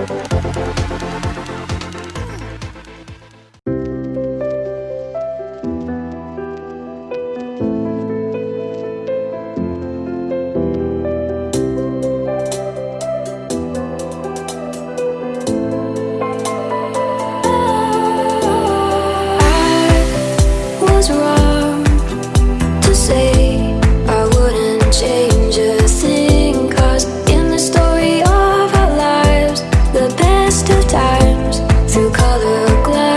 I look like